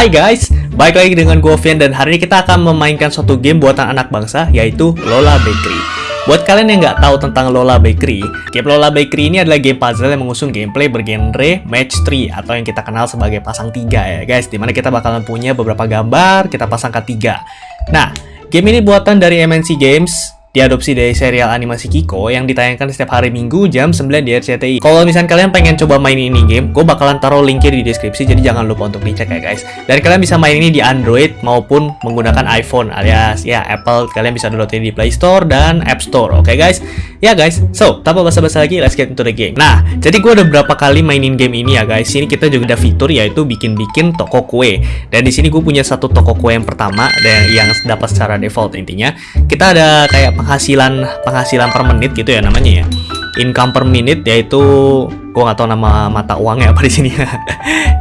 Hai guys, balik lagi dengan gue Vian dan hari ini kita akan memainkan suatu game buatan anak bangsa yaitu Lola Bakery. Buat kalian yang nggak tahu tentang Lola Bakery, game Lola Bakery ini adalah game puzzle yang mengusung gameplay bergenre match 3 atau yang kita kenal sebagai pasang tiga ya guys, di mana kita bakalan punya beberapa gambar, kita pasangkan tiga. Nah, game ini buatan dari MNC Games, diadopsi dari serial animasi Kiko yang ditayangkan setiap hari Minggu jam 9 di RCTI. Kalau misalnya kalian pengen coba main ini game, gue bakalan taruh linknya di deskripsi, jadi jangan lupa untuk dicek ya guys. Dan kalian bisa main ini di Android maupun menggunakan iPhone alias ya Apple, kalian bisa download ini di Play Store dan App Store, oke okay, guys? Ya guys, so tanpa basa-basi lagi, let's get into the game. Nah, jadi gue udah berapa kali mainin game ini ya guys. Sini kita juga ada fitur yaitu bikin-bikin toko kue. Dan di sini gue punya satu toko kue yang pertama dan yang dapat secara default intinya. Kita ada kayak penghasilan penghasilan per menit gitu ya namanya ya. Income per minute yaitu gue nggak tahu nama mata uangnya apa di sini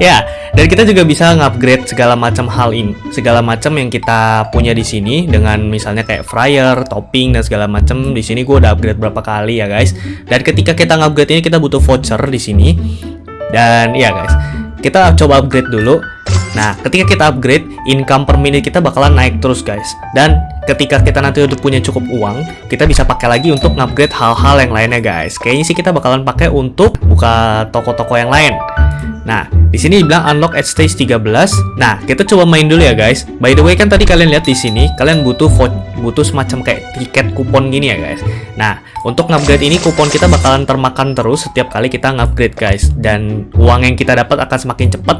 ya. Dan kita juga bisa ngupgrade segala macam hal ini segala macam yang kita punya di sini dengan misalnya kayak fryer topping dan segala macam. Di sini gue udah upgrade berapa kali ya guys. Dan ketika kita ngupgrade ini kita butuh voucher di sini. Dan ya guys kita coba upgrade dulu. Nah, ketika kita upgrade, income per minute kita bakalan naik terus guys. Dan ketika kita nanti udah punya cukup uang, kita bisa pakai lagi untuk upgrade hal-hal yang lainnya guys. Kayaknya sih kita bakalan pakai untuk buka toko-toko yang lain. Nah, di sini dibilang unlock at stage 13. Nah, kita coba main dulu ya guys. By the way kan tadi kalian lihat di sini, kalian butuh butuh semacam kayak tiket kupon gini ya guys. Nah, untuk ngupgrade ini kupon kita bakalan termakan terus setiap kali kita ngupgrade guys dan uang yang kita dapat akan semakin cepat.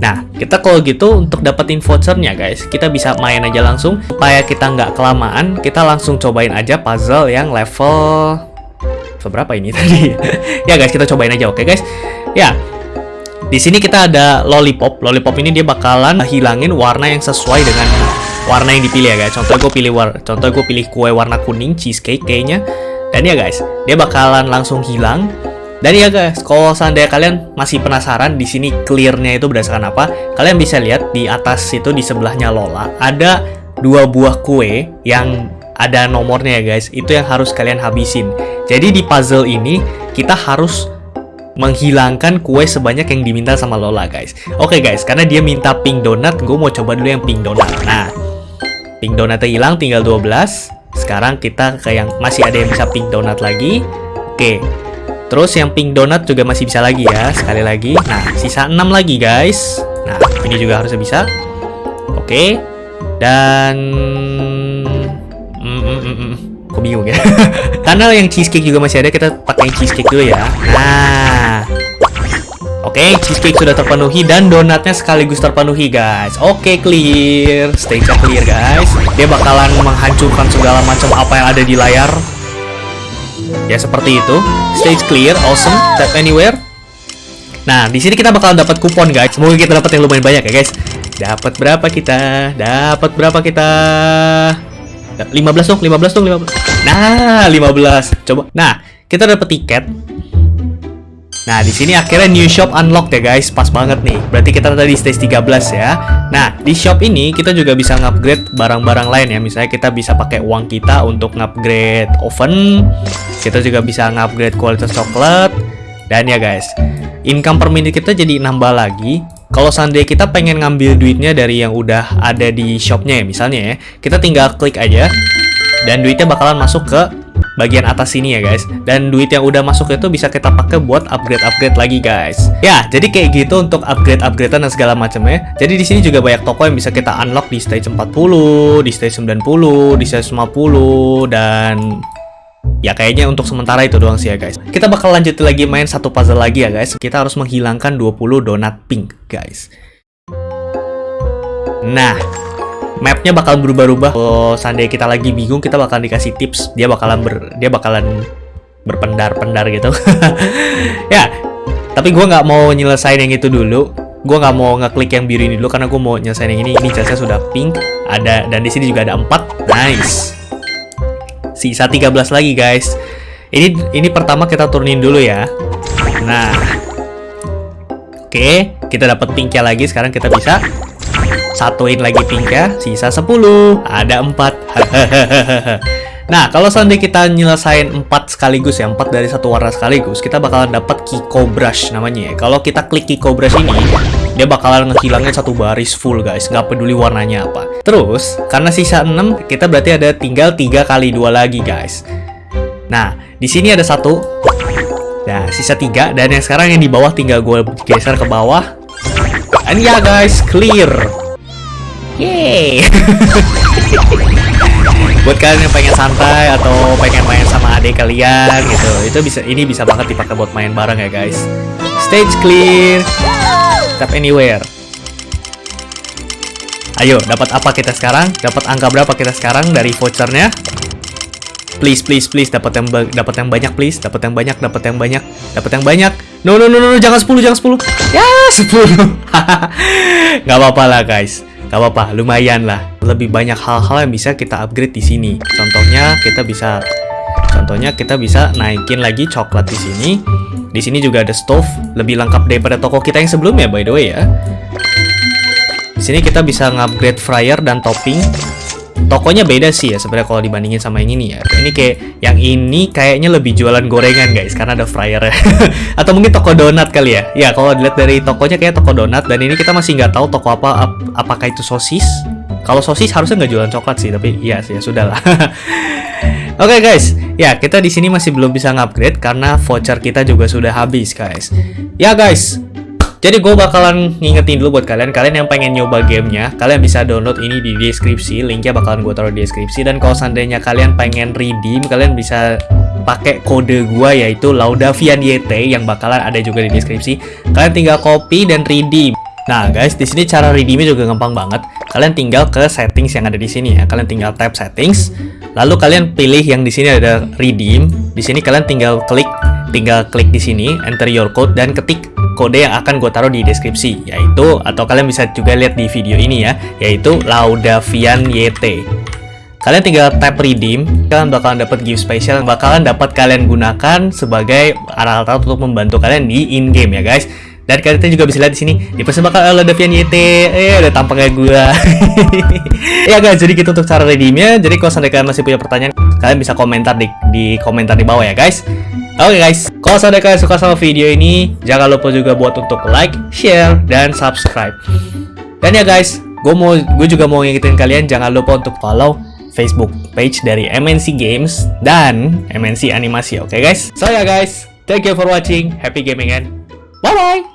Nah, kita kalau gitu untuk dapetin vouchernya guys, kita bisa main aja langsung supaya kita nggak kelamaan, kita langsung cobain aja puzzle yang level seberapa ini tadi. ya guys, kita cobain aja oke okay, guys. Ya, di sini kita ada lollipop. Lollipop ini dia bakalan hilangin warna yang sesuai dengan warna yang dipilih ya guys. Contoh gue pilih war contoh gue pilih kue warna kuning cheesecake kayaknya. Dan ya guys, dia bakalan langsung hilang. Dan ya guys, kalau seandainya kalian masih penasaran di sini clearnya itu berdasarkan apa, kalian bisa lihat di atas itu di sebelahnya Lola ada dua buah kue yang ada nomornya ya guys. Itu yang harus kalian habisin. Jadi di puzzle ini kita harus menghilangkan kue sebanyak yang diminta sama Lola guys Oke okay, guys, karena dia minta pink donat, gue mau coba dulu yang pink donat Nah, pink donatnya hilang, tinggal 12 Sekarang kita ke yang masih ada yang bisa pink donat lagi Oke, okay. terus yang pink donat juga masih bisa lagi ya, sekali lagi Nah, sisa 6 lagi guys Nah, ini juga harusnya bisa Oke, okay. dan... Mm, mm, mm. Kok bingung ya? Karena yang cheesecake juga masih ada, kita pakai cheesecake dulu ya Nah Oke, okay, cheesecake sudah terpenuhi dan donatnya sekaligus terpenuhi, guys. Oke, okay, clear. Stage clear, guys. Dia bakalan menghancurkan segala macam apa yang ada di layar. Ya, seperti itu. Stage clear, awesome. Tap anywhere. Nah, di sini kita bakalan dapat kupon, guys. Semoga kita dapat yang lumayan banyak ya, guys. Dapat berapa kita? Dapat berapa kita? 15 dong, 15 dong, 15. Nah, 15. Coba. Nah, kita dapat tiket Nah, di sini akhirnya new shop unlock ya guys. Pas banget nih. Berarti kita tadi stage 13 ya. Nah, di shop ini kita juga bisa ngupgrade barang-barang lain ya. Misalnya kita bisa pakai uang kita untuk ngupgrade oven. Kita juga bisa ngupgrade kualitas coklat. Dan ya guys, income per minute kita jadi nambah lagi. Kalau seandainya kita pengen ngambil duitnya dari yang udah ada di shopnya ya, misalnya ya, kita tinggal klik aja, dan duitnya bakalan masuk ke bagian atas sini ya guys. Dan duit yang udah masuk itu bisa kita pakai buat upgrade-upgrade lagi guys. Ya jadi kayak gitu untuk upgrade-upgradean dan segala macamnya. Jadi di sini juga banyak toko yang bisa kita unlock di stage 40 di stage 90 di stage 50 dan Ya kayaknya untuk sementara itu doang sih ya guys. Kita bakal lanjut lagi main satu puzzle lagi ya guys. Kita harus menghilangkan 20 donat pink guys. Nah mapnya bakal berubah-ubah. Kalau seandainya kita lagi bingung kita bakal dikasih tips. Dia bakalan ber dia bakalan berpendar-pendar gitu. Ya tapi gue nggak mau nyelesain yang itu dulu. Gue nggak mau ngeklik yang biru ini dulu karena gue mau nyelesain yang ini. Ini jasnya sudah pink ada dan di sini juga ada empat. Nice. Sisa 13 lagi guys. Ini ini pertama kita turunin dulu ya. Nah. Oke kita dapat pinknya lagi. Sekarang kita bisa Satuin lagi ya, sisa 10. Ada 4. nah, kalau seandainya kita nyelesain 4 sekaligus ya, 4 dari satu warna sekaligus, kita bakalan dapat Kiko Brush namanya ya. Kalau kita klik Kiko Brush ini, dia bakalan ngehilangin satu baris full guys, nggak peduli warnanya apa. Terus, karena sisa 6, kita berarti ada tinggal 3 kali dua lagi guys. Nah, di sini ada satu. Nah, sisa tiga dan yang sekarang yang di bawah tinggal gue geser ke bawah. Dan ya guys, clear. Yeay. Buat kalian yang pengen santai atau pengen main sama adik kalian gitu, itu bisa ini bisa banget dipakai buat main bareng ya guys. Stage clear. Tap anywhere. Ayo, dapat apa kita sekarang? Dapat angka berapa kita sekarang dari vouchernya? Please, please, please, dapat yang dapat yang banyak, please, dapat yang banyak, dapat yang banyak, dapat yang banyak. No, no, no, no, jangan 10, jangan 10. Ya, 10. Gak apa-apa lah, guys. Gak apa-apa, lumayan lah. Lebih banyak hal-hal yang bisa kita upgrade di sini. Contohnya kita bisa Contohnya kita bisa naikin lagi coklat di sini. Di sini juga ada stove, lebih lengkap daripada toko kita yang sebelumnya by the way ya. Di sini kita bisa ngupgrade fryer dan topping. Tokonya beda sih ya sebenarnya kalau dibandingin sama yang ini ya. Ini kayak yang ini kayaknya lebih jualan gorengan guys karena ada fryer. Atau mungkin toko donat kali ya. Ya kalau dilihat dari tokonya kayak toko donat dan ini kita masih nggak tahu toko apa ap apakah itu sosis. Kalau sosis harusnya nggak jualan coklat sih, tapi iya sih ya sudah lah. Oke okay, guys, ya kita di sini masih belum bisa ngupgrade karena voucher kita juga sudah habis guys. Ya guys, jadi gue bakalan ngingetin dulu buat kalian, kalian yang pengen nyoba gamenya, kalian bisa download ini di deskripsi, linknya bakalan gue taruh di deskripsi. Dan kalau seandainya kalian pengen redeem, kalian bisa pakai kode gue yaitu Laudavian YT yang bakalan ada juga di deskripsi. Kalian tinggal copy dan redeem. Nah guys, di sini cara redeemnya juga gampang banget. Kalian tinggal ke settings yang ada di sini ya. Kalian tinggal tap settings, Lalu kalian pilih yang di sini ada redeem. Di sini kalian tinggal klik, tinggal klik di sini, enter your code dan ketik kode yang akan gue taruh di deskripsi, yaitu atau kalian bisa juga lihat di video ini ya, yaitu Laudavian YT. Kalian tinggal tap redeem, kalian bakalan dapat gift spesial yang bakalan dapat kalian gunakan sebagai alat-alat untuk membantu kalian di in game ya guys. Dan kalian juga bisa lihat di sini dipersembahkan oleh Davian YT. Eh, ada tampaknya gua. ya guys, jadi gitu untuk cara redeemnya. Jadi kalau seandainya kalian masih punya pertanyaan, kalian bisa komentar di, di komentar di bawah ya guys. Oke okay, guys, kalau seandainya kalian suka sama video ini, jangan lupa juga buat untuk like, share, dan subscribe. Dan ya guys, gue mau gue juga mau ngingetin kalian jangan lupa untuk follow Facebook page dari MNC Games dan MNC Animasi. Oke okay, guys? So ya guys, thank you for watching. Happy gaming and bye bye.